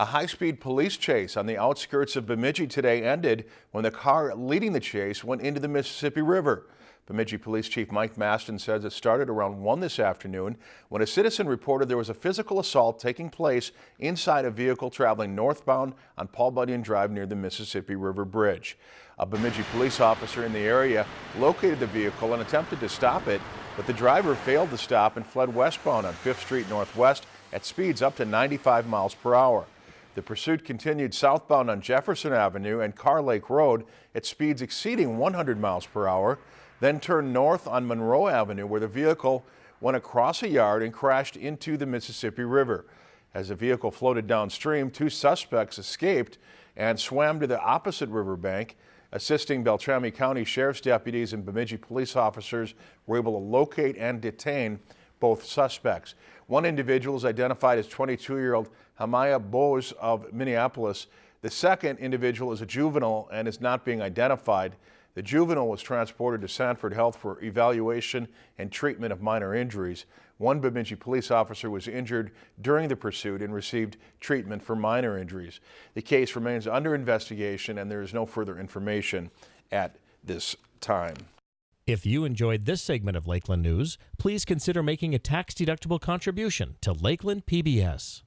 A high-speed police chase on the outskirts of Bemidji today ended when the car leading the chase went into the Mississippi River. Bemidji Police Chief Mike Mastin says it started around 1 this afternoon when a citizen reported there was a physical assault taking place inside a vehicle traveling northbound on Paul Bunyan Drive near the Mississippi River Bridge. A Bemidji police officer in the area located the vehicle and attempted to stop it, but the driver failed to stop and fled westbound on 5th Street Northwest at speeds up to 95 miles per hour. The pursuit continued southbound on Jefferson Avenue and Carr Lake Road at speeds exceeding 100 miles per hour, then turned north on Monroe Avenue where the vehicle went across a yard and crashed into the Mississippi River. As the vehicle floated downstream, two suspects escaped and swam to the opposite riverbank. Assisting Beltrami County Sheriff's deputies and Bemidji police officers were able to locate and detain both suspects. One individual is identified as 22-year-old Hamaya Bose of Minneapolis. The second individual is a juvenile and is not being identified. The juvenile was transported to Sanford Health for evaluation and treatment of minor injuries. One Bemidji police officer was injured during the pursuit and received treatment for minor injuries. The case remains under investigation and there is no further information at this time. If you enjoyed this segment of Lakeland News, please consider making a tax-deductible contribution to Lakeland PBS.